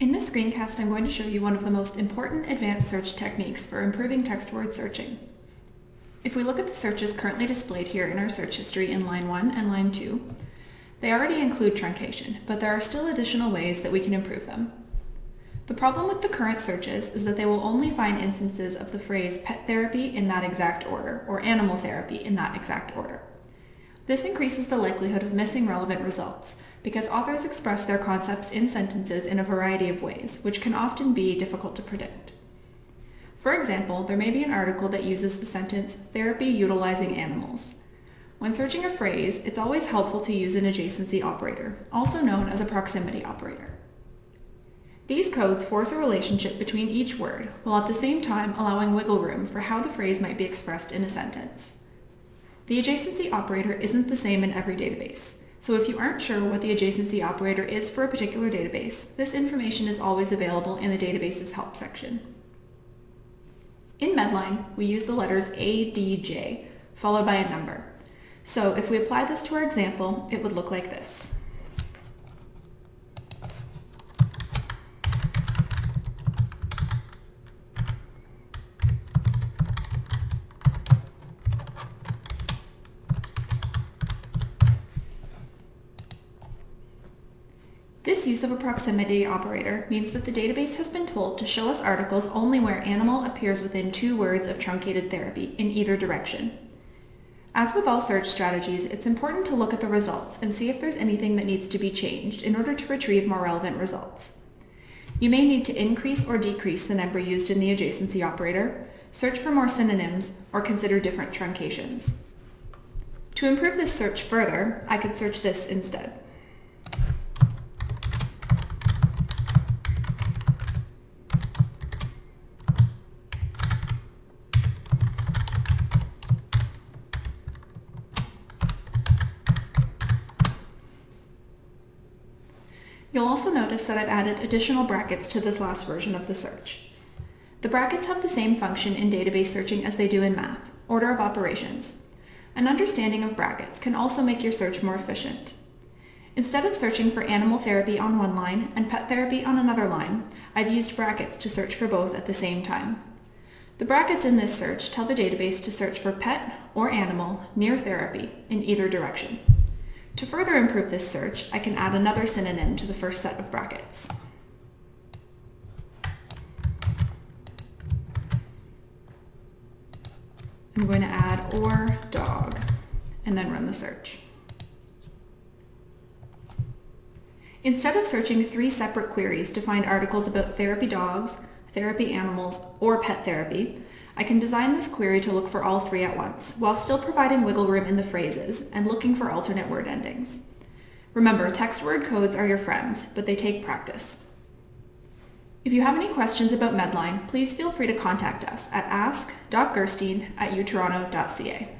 In this screencast, I'm going to show you one of the most important advanced search techniques for improving text word searching. If we look at the searches currently displayed here in our search history in line 1 and line 2, they already include truncation, but there are still additional ways that we can improve them. The problem with the current searches is that they will only find instances of the phrase pet therapy in that exact order, or animal therapy in that exact order. This increases the likelihood of missing relevant results, because authors express their concepts in sentences in a variety of ways, which can often be difficult to predict. For example, there may be an article that uses the sentence, therapy utilizing animals. When searching a phrase, it's always helpful to use an adjacency operator, also known as a proximity operator. These codes force a relationship between each word, while at the same time allowing wiggle room for how the phrase might be expressed in a sentence. The adjacency operator isn't the same in every database, so if you aren't sure what the adjacency operator is for a particular database, this information is always available in the database's help section. In Medline, we use the letters A, D, J, followed by a number. So if we apply this to our example, it would look like this. This use of a proximity operator means that the database has been told to show us articles only where animal appears within two words of truncated therapy in either direction. As with all search strategies, it's important to look at the results and see if there's anything that needs to be changed in order to retrieve more relevant results. You may need to increase or decrease the number used in the adjacency operator, search for more synonyms, or consider different truncations. To improve this search further, I could search this instead. You'll also notice that I've added additional brackets to this last version of the search. The brackets have the same function in database searching as they do in math, order of operations. An understanding of brackets can also make your search more efficient. Instead of searching for animal therapy on one line and pet therapy on another line, I've used brackets to search for both at the same time. The brackets in this search tell the database to search for pet or animal near therapy in either direction. To further improve this search, I can add another synonym to the first set of brackets. I'm going to add or dog and then run the search. Instead of searching three separate queries to find articles about therapy dogs, therapy animals, or pet therapy, I can design this query to look for all three at once, while still providing wiggle room in the phrases and looking for alternate word endings. Remember, text word codes are your friends, but they take practice. If you have any questions about Medline, please feel free to contact us at ask.gerstein at utoronto.ca.